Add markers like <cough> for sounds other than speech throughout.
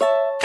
Good.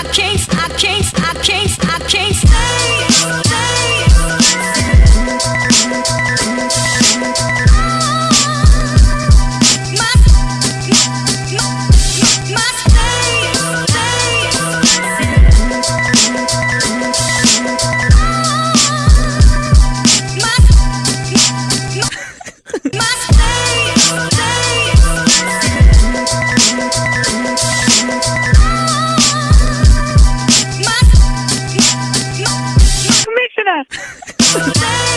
I can't, I can't, I can't, I can't podcast. <laughs>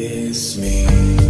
It's me.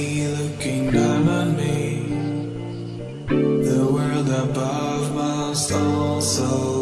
looking down on me. The world above must also